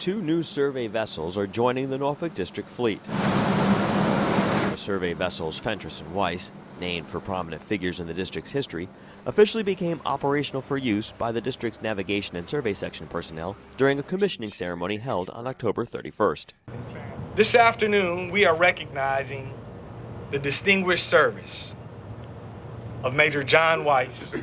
two new survey vessels are joining the Norfolk District fleet. The survey vessels Fentress and Weiss, named for prominent figures in the district's history, officially became operational for use by the district's navigation and survey section personnel during a commissioning ceremony held on October 31st. This afternoon, we are recognizing the distinguished service of Major John Weiss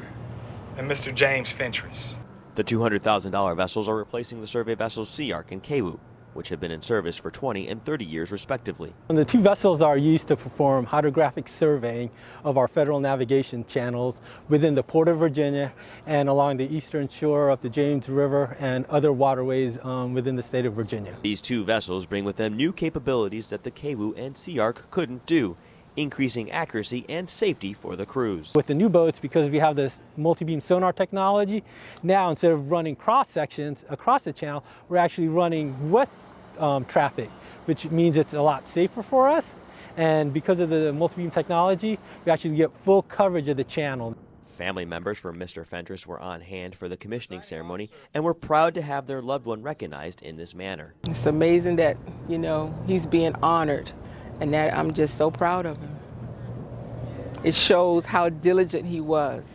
and Mr. James Fentress. The $200,000 vessels are replacing the survey vessels Sea Ark and Kewu, which have been in service for 20 and 30 years respectively. And the two vessels are used to perform hydrographic surveying of our federal navigation channels within the Port of Virginia and along the eastern shore of the James River and other waterways um, within the state of Virginia. These two vessels bring with them new capabilities that the Kewu and Sea Ark couldn't do, increasing accuracy and safety for the crews. With the new boats, because we have this multi-beam sonar technology, now instead of running cross sections across the channel, we're actually running with um, traffic, which means it's a lot safer for us. And because of the multi-beam technology, we actually get full coverage of the channel. Family members for Mr. Fentress were on hand for the commissioning ceremony and were proud to have their loved one recognized in this manner. It's amazing that, you know, he's being honored and that I'm just so proud of him. It shows how diligent he was,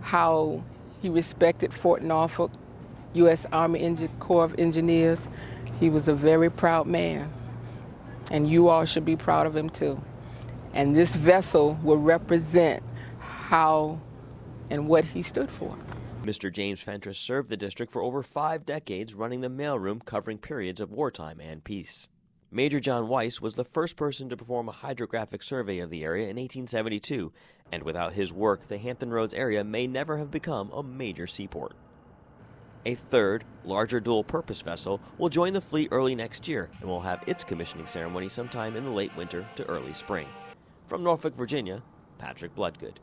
how he respected Fort Norfolk, U.S. Army Engine Corps of Engineers, he was a very proud man, and you all should be proud of him too. And this vessel will represent how and what he stood for. Mr. James Fentress served the district for over five decades running the mailroom covering periods of wartime and peace. Major John Weiss was the first person to perform a hydrographic survey of the area in 1872, and without his work, the Hampton Roads area may never have become a major seaport. A third, larger dual purpose vessel will join the fleet early next year and will have its commissioning ceremony sometime in the late winter to early spring. From Norfolk, Virginia, Patrick Bloodgood.